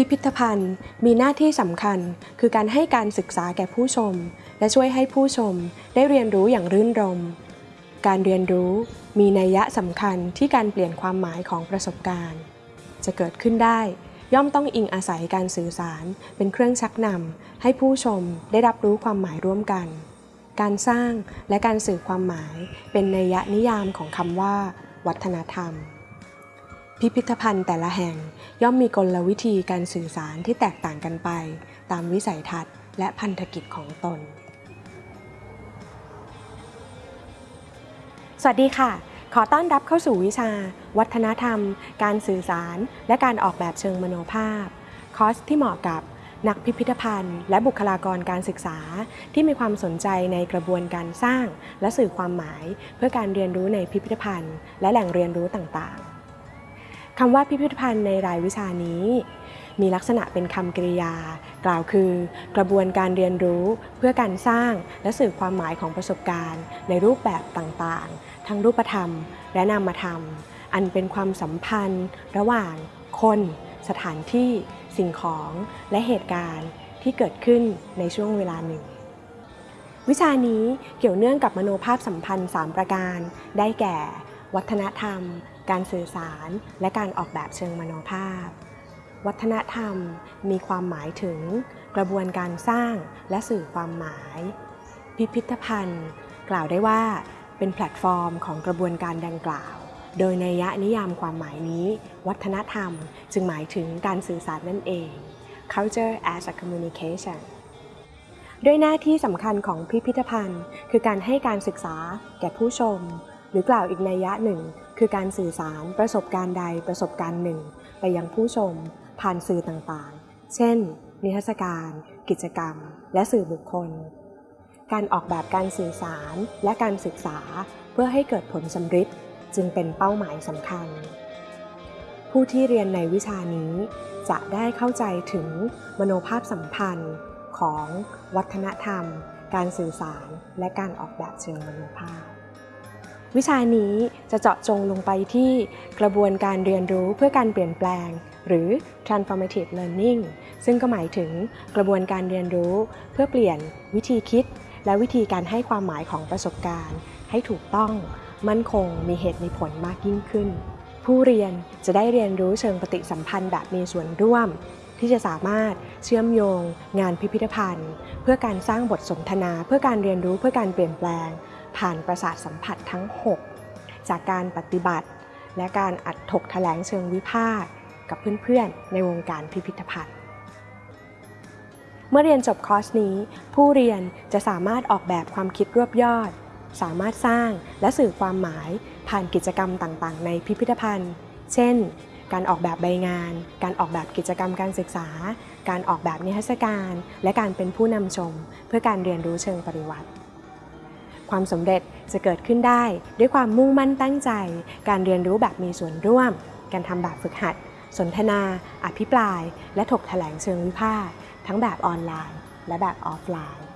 พิพิธภัณฑ์มีหน้าที่สำคัญ คือการให้การศึกษาแก่ผู้ชม และช่วยให้ผู้ชมได้เรียนรู้อย่างรื่นรม การเรียนรู้มีนัยยะสำคัญที่การเปลี่ยนความหมายของประสบการณ์ จะเกิดขึ้นได้ ย่อมต้องอิงอาศัยการสื่อสาร เป็นเครื่องชักนำให้ผู้ชมได้รับรู้ความหมายร่วมกัน การสร้างและการสื่อความหมายเป็นนัยยะนิยามของคำว่า วัฒนธรรม พิพิธภัณฑ์แต่ละแห่งย่อมมีกลวิธีการสื่อสารที่แตกต่างกันไป ตามวิสัยทัศน์และพันธกิจของตน สวัสดีค่ะ ขอต้อนรับเข้าสู่วิชา วัฒนธรรม การสื่อสาร และการออกแบบเชิงมโนภาพ คอร์สที่เหมาะกับนักพิพิธภัณฑ์ และบุคลากรการศึกษา ที่มีความสนใจในกระบวนการสร้าง และสื่อความหมาย เพื่อการเรียนรู้ในพิพิธภัณฑ์ และแหล่งเรียนรู้ต่างๆ คำว่าพิพิธภัณฑ์ในรายวิชานี้ มีลักษณะเป็นคำกริยา กล่าวคือ กระบวนการเรียนรู้เพื่อการสร้างและสื่อความหมายของประสบการณ์ ในรูปแบบต่างๆ ทั้งรูปธรรม และนามธรรม อันเป็นความสัมพันธ์ ระหว่างคน สถานที่ สิ่งของและเหตุการณ์ที่เกิดขึ้นในช่วงเวลาหนึ่งวิชานี้เกี่ยวเนื่องกับมโนภาพสัมพันธ์ 3 ประการ ได้แก่ วัฒนธรรม การสื่อสาร และการออกแบบเชิงมโนภาพ วัฒนธรรมมีความหมายถึงกระบวนการสร้างและสื่อความหมาย พิพิธภัณฑ์ กล่าวได้ว่าเป็นแพลตฟอร์มของกระบวนการดังกล่าว โดยในยะนิยามความหมายนี้ วัฒนธรรมจึงหมายถึงการสื่อสารนั่นเอง culture as a communication ด้วยหน้าที่สำคัญของพิพิธภัณฑ์ คือการให้การศึกษาแก่ผู้ชม หรือกล่าวอีกนัยยะหนึ่ง คือการสื่อสารประสบการณ์ใดประสบการณ์หนึ่ง ไปยังผู้ชม ผ่านสื่อต่างๆ เช่น นิทรรศการ กิจกรรม และสื่อบุคคล การออกแบบการสื่อสารและการศึกษาเพื่อให้เกิดผลสำฤทธิ์จึงเป็นเป้าหมายสำคัญ ผู้ที่เรียนในวิชานี้จะได้เข้าใจถึงมโนภาพสัมพันธ์ของวัฒนธรรม การสื่อสาร และการออกแบบเชิงมโนภาพ วิชานี้จะเจาะจงลงไปที่กระบวนการเรียนรู้เพื่อการเปลี่ยนแปลง หรือ transformative learning ซึ่งก็หมายถึงกระบวนการเรียนรู้เพื่อเปลี่ยนวิธีคิด และวิธีการให้ความหมายของประสบการณ์ ให้ถูกต้องมั่นคงมีเหตุมีผลมากยิ่งขึ้น ผู้เรียนจะได้เรียนรู้เชิงปฏิสัมพันธ์แบบมีส่วนร่วม ที่จะสามารถเชื่อมโยง งานพิพิธภัณฑ์ เพื่อการสร้างบทสนทนา เพื่อการเรียนรู้เพื่อการเปลี่ยนแปลง ผ่านประสาทสัมผัสทั้ง 6 จากการปฏิบัติ และการอัดถกแถลงเชิงวิพากษ์กับเพื่อนๆ ในวงการพิพิธภัณฑ์ เมื่อเรียนจบคอร์สนี้ ผู้เรียนจะสามารถออกแบบความคิดรวบยอด สามารถสร้างและสื่อความหมายผ่านกิจกรรมต่างๆ ในพิพิธภัณฑ์ เช่น การออกแบบใบงาน การออกแบบกิจกรรมการศึกษา การออกแบบนิทรรศการ และการเป็นผู้นำชม เพื่อการเรียนรู้เชิงปริวัติ ความสำเร็จจะเกิดขึ้นได้ ด้วยความมุ่งมั่นตั้งใจ การเรียนรู้แบบมีส่วนร่วม การทำแบบฝึกหัด สนทนา อภิปราย และถกแถลงเชิงวิพากษ์ทั้งแบบออนไลน์ และแบบออฟไลน์